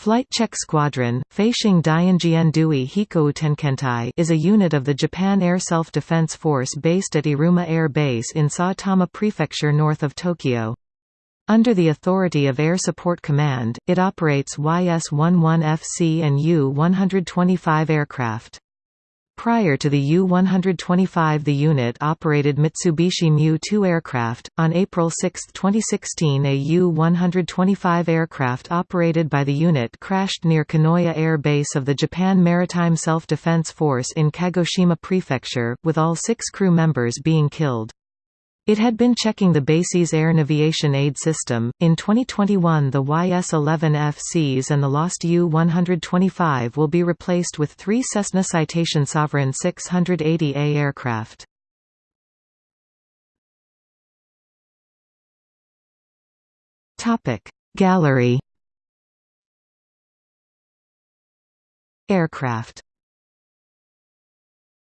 Flight Check Squadron, Feishing Dianjian Dui Hikoutenkentai is a unit of the Japan Air Self-Defense Force based at Iruma Air Base in Saitama Prefecture north of Tokyo. Under the authority of Air Support Command, it operates YS-11FC and U-125 aircraft. Prior to the U-125 the unit operated Mitsubishi Mu-2 aircraft. On April 6, 2016 a U-125 aircraft operated by the unit crashed near Kanoya Air Base of the Japan Maritime Self-Defense Force in Kagoshima Prefecture, with all six crew members being killed. It had been checking the base's air navigation aid system. In 2021, the YS-11Fs and the lost U-125 will be replaced with three Cessna Citation Sovereign 680A aircraft. Gallery Aircraft